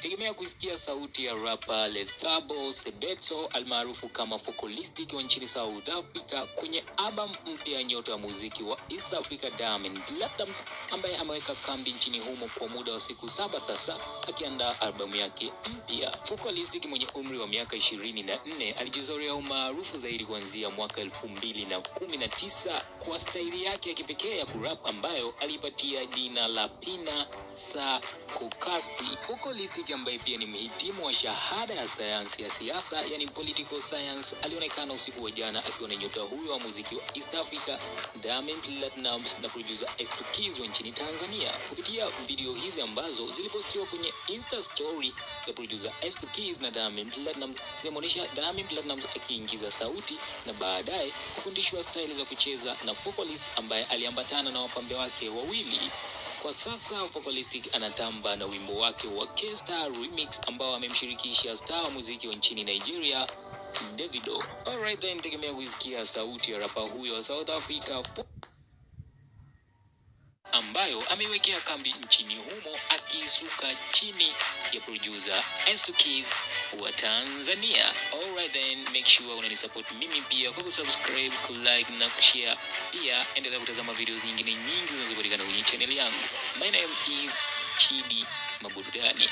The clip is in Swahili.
Tegemea kuisikia sauti ya rapa Lethabo Sebeto almaarufu kama Focalistic wa nchini South Africa kwenye album mpya ya nyota ya muziki wa East Africa Diamond Platnumz ambaye ameweka kambi nchini humo kwa muda wa siku saba sasa akiandaa albamu yake mpya. Focalistic mwenye umri wa miaka ishirini na nne alijizorea umaarufu zaidi kuanzia mwaka elfu mbili na kumi na tisa kwa staili yake ya kipekee ya kurap ambayo alipatia jina la Pina sa Kokasi. Focalistic ambaye pia ni mhitimu wa shahada ya sayansi ya siasa, yani political science, alionekana usiku wa jana akiwa na nyota huyo wa muziki wa East Africa Diamond Platnumz na producer S2 wa nchini Tanzania. Kupitia video hizi ambazo zilipostiwa kwenye Insta story za producer S2 na Diamond Platnumz zimeonyesha Diamond Platnumz akiingiza sauti na baadaye kufundishwa staili za kucheza na vocalist ambaye aliambatana na wapambe wake wawili. Kwa sasa Vocalistic anatamba na wimbo wake wa K-Star Remix ambao amemshirikisha star wa muziki wa nchini Nigeria Davido. Alright then, tegemea kuisikia sauti ya rapa huyo wa South Africa ambayo ameiwekea kambi nchini humo akiisuka chini ya producer S2 Keys wa Tanzania. Alright then, make sure unanisupport mimi pia kwa kusubscribe, kulike na kushare. Pia endelea kutazama videos nyingine nyingi zinazopatikana kwenye channel yangu. My name is Chidi Maburudani.